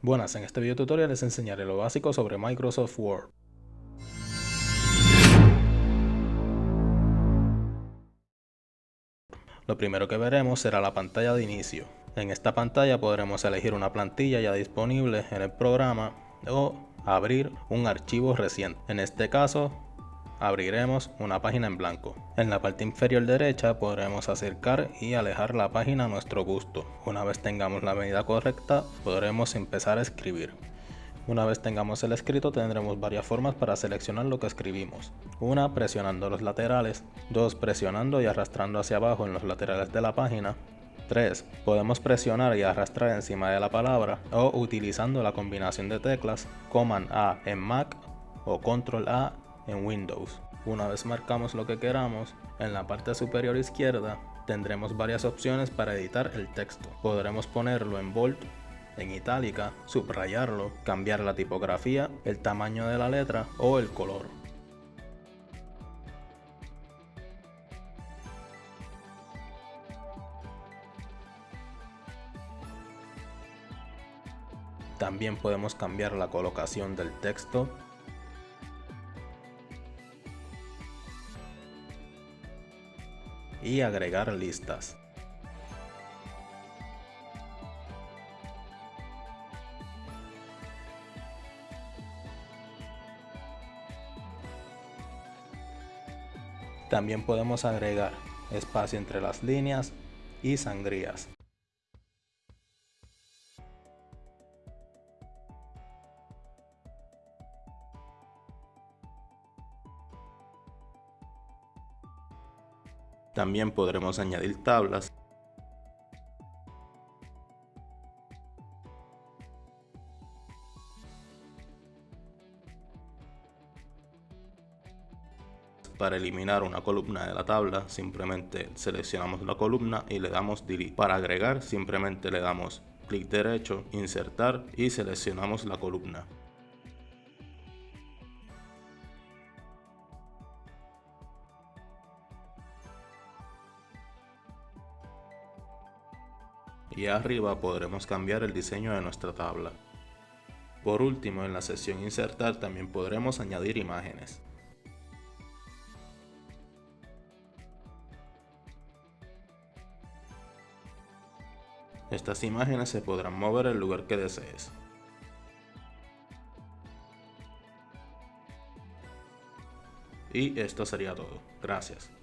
Buenas, en este video tutorial les enseñaré lo básico sobre Microsoft Word. Lo primero que veremos será la pantalla de inicio. En esta pantalla podremos elegir una plantilla ya disponible en el programa o abrir un archivo reciente. En este caso abriremos una página en blanco. En la parte inferior derecha podremos acercar y alejar la página a nuestro gusto. Una vez tengamos la medida correcta podremos empezar a escribir. Una vez tengamos el escrito tendremos varias formas para seleccionar lo que escribimos. Una presionando los laterales, dos presionando y arrastrando hacia abajo en los laterales de la página, 3. Podemos presionar y arrastrar encima de la palabra o utilizando la combinación de teclas Command A en Mac o Control A en Windows. Una vez marcamos lo que queramos, en la parte superior izquierda tendremos varias opciones para editar el texto. Podremos ponerlo en bold, en itálica, subrayarlo, cambiar la tipografía, el tamaño de la letra o el color. También podemos cambiar la colocación del texto y agregar listas. También podemos agregar espacio entre las líneas y sangrías. También podremos añadir tablas Para eliminar una columna de la tabla, simplemente seleccionamos la columna y le damos Delete. Para agregar, simplemente le damos clic derecho, insertar y seleccionamos la columna. Y arriba podremos cambiar el diseño de nuestra tabla. Por último, en la sección Insertar también podremos añadir imágenes. Estas imágenes se podrán mover el lugar que desees. Y esto sería todo. Gracias.